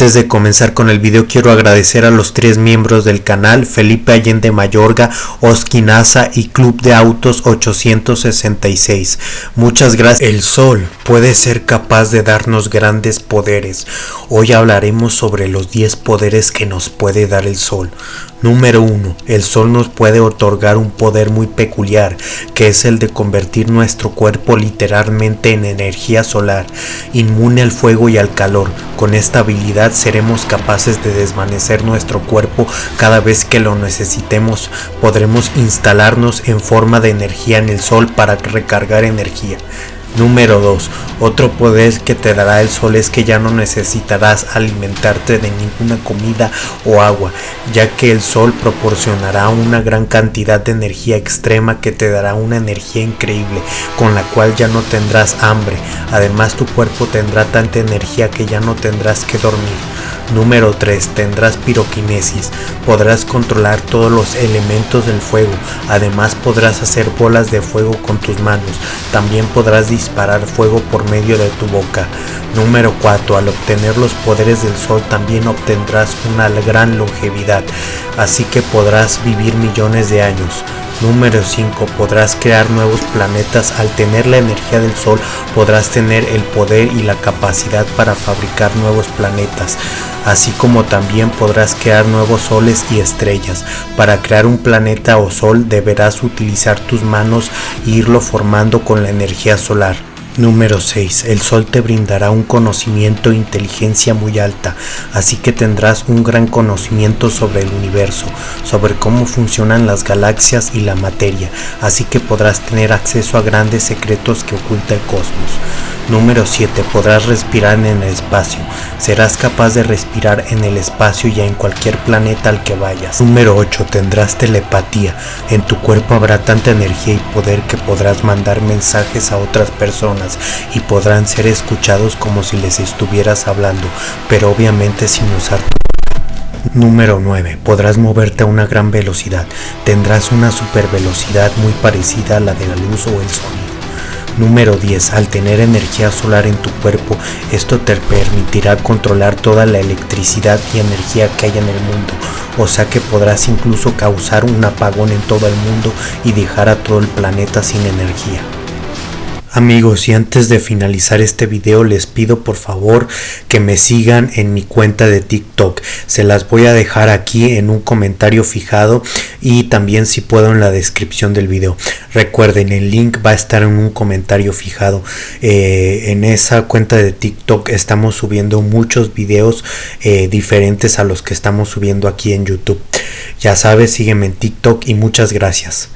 Antes de comenzar con el video quiero agradecer a los tres miembros del canal, Felipe Allende Mayorga, Oskinaza y Club de Autos 866. Muchas gracias. El sol puede ser capaz de darnos grandes poderes. Hoy hablaremos sobre los 10 poderes que nos puede dar el sol. Número 1. El sol nos puede otorgar un poder muy peculiar, que es el de convertir nuestro cuerpo literalmente en energía solar, inmune al fuego y al calor. Con esta habilidad seremos capaces de desvanecer nuestro cuerpo cada vez que lo necesitemos. Podremos instalarnos en forma de energía en el sol para recargar energía. Número 2. Otro poder que te dará el sol es que ya no necesitarás alimentarte de ninguna comida o agua, ya que el sol proporcionará una gran cantidad de energía extrema que te dará una energía increíble, con la cual ya no tendrás hambre. Además tu cuerpo tendrá tanta energía que ya no tendrás que dormir. Número 3. Tendrás piroquinesis. Podrás controlar todos los elementos del fuego. Además podrás hacer bolas de fuego con tus manos. También podrás disparar fuego por medio de tu boca. Número 4. Al obtener los poderes del sol también obtendrás una gran longevidad. Así que podrás vivir millones de años. Número 5. Podrás crear nuevos planetas. Al tener la energía del Sol podrás tener el poder y la capacidad para fabricar nuevos planetas, así como también podrás crear nuevos soles y estrellas. Para crear un planeta o sol deberás utilizar tus manos e irlo formando con la energía solar. Número 6. El Sol te brindará un conocimiento e inteligencia muy alta, así que tendrás un gran conocimiento sobre el universo, sobre cómo funcionan las galaxias y la materia, así que podrás tener acceso a grandes secretos que oculta el cosmos. Número 7. Podrás respirar en el espacio. Serás capaz de respirar en el espacio y en cualquier planeta al que vayas. Número 8. Tendrás telepatía. En tu cuerpo habrá tanta energía y poder que podrás mandar mensajes a otras personas y podrán ser escuchados como si les estuvieras hablando, pero obviamente sin usar tu Número 9. Podrás moverte a una gran velocidad. Tendrás una super velocidad muy parecida a la de la luz o el sonido. Número 10. Al tener energía solar en tu cuerpo, esto te permitirá controlar toda la electricidad y energía que hay en el mundo. O sea que podrás incluso causar un apagón en todo el mundo y dejar a todo el planeta sin energía. Amigos, y antes de finalizar este video les pido por favor que me sigan en mi cuenta de TikTok. Se las voy a dejar aquí en un comentario fijado y también si puedo en la descripción del video. Recuerden, el link va a estar en un comentario fijado. Eh, en esa cuenta de TikTok estamos subiendo muchos videos eh, diferentes a los que estamos subiendo aquí en YouTube. Ya sabes, sígueme en TikTok y muchas gracias.